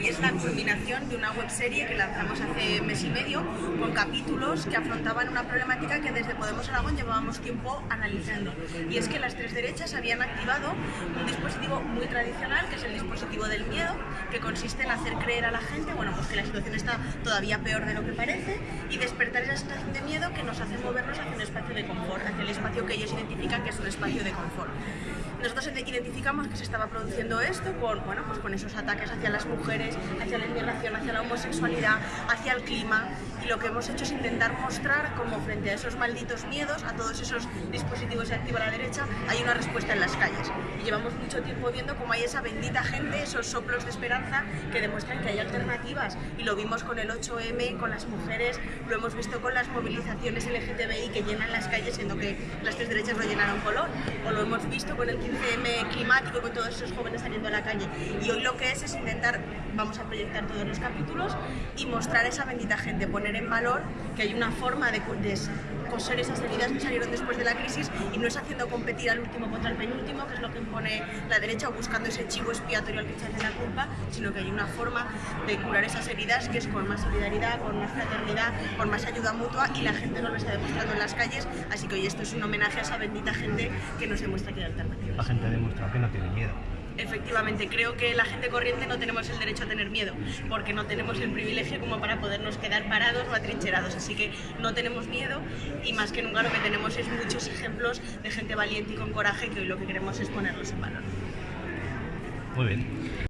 Y es la culminación de una webserie que lanzamos hace mes y medio con capítulos que afrontaban una problemática que desde Podemos Aragón llevábamos tiempo analizando. Y es que las tres derechas habían activado un dispositivo muy tradicional, que es el dispositivo del miedo, que consiste en hacer creer a la gente, bueno, pues que la situación está todavía peor de lo que parece y despertar esa situación de miedo que nos hace movernos hacia un espacio de confort, hacia el espacio que ellos identifican que es un espacio de confort. Nosotros identificamos que se estaba produciendo esto con, bueno, pues con esos ataques hacia las mujeres, hacia la inmigración, hacia la homosexualidad, hacia el clima y lo que hemos hecho es intentar mostrar cómo frente a esos malditos miedos, a todos esos dispositivos de activa la derecha, hay una respuesta en las calles. Y llevamos mucho tiempo viendo cómo hay esa bendita gente, esos soplos de esperanza que demuestran que hay alternativas y lo vimos con el 8M, con las mujeres, lo hemos visto con las movilizaciones LGTBI que llenan las calles siendo que las tres derechas lo llenaron color o lo hemos visto con el CM climático con todos esos jóvenes saliendo a la calle. Y hoy lo que es es intentar, vamos a proyectar todos los capítulos y mostrar a esa bendita gente, poner en valor que hay una forma de, coser esas heridas que salieron después de la crisis y no es haciendo competir al último contra el penúltimo, que es lo que impone la derecha, o buscando ese chivo expiatorio al que echarle la culpa, sino que hay una forma de curar esas heridas que es con más solidaridad, con más fraternidad, con más ayuda mutua y la gente no lo está demostrando en las calles, así que hoy esto es un homenaje a esa bendita gente que nos demuestra que hay alternativas. La gente demuestra que no tiene miedo. Efectivamente, creo que la gente corriente no tenemos el derecho a tener miedo, porque no tenemos el privilegio como para podernos quedar parados o atrincherados, así que no tenemos miedo y más que nunca lo que tenemos es muchos ejemplos de gente valiente y con coraje que hoy lo que queremos es ponerlos en valor. Muy bien.